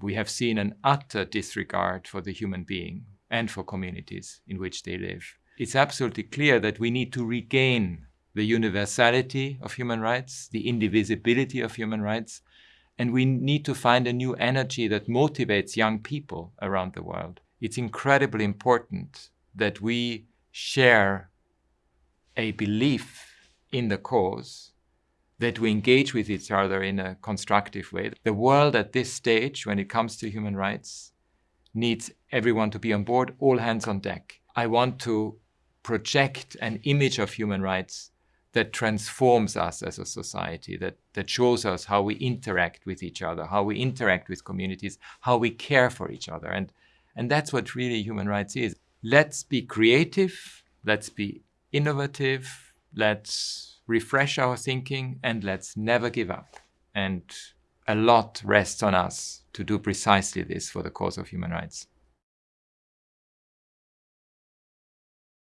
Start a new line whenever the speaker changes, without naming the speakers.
we have seen an utter disregard for the human being and for communities in which they live. It's absolutely clear that we need to regain the universality of human rights, the indivisibility of human rights, and we need to find a new energy that motivates young people around the world. It's incredibly important that we share a belief in the cause, that we engage with each other in a constructive way. The world at this stage, when it comes to human rights, needs everyone to be on board, all hands on deck. I want to project an image of human rights that transforms us as a society, that, that shows us how we interact with each other, how we interact with communities, how we care for each other. And, and that's what really human rights is. Let's be creative, let's be innovative, let's refresh our thinking, and let's never give up. And a lot rests on us to do precisely this for the cause of human rights.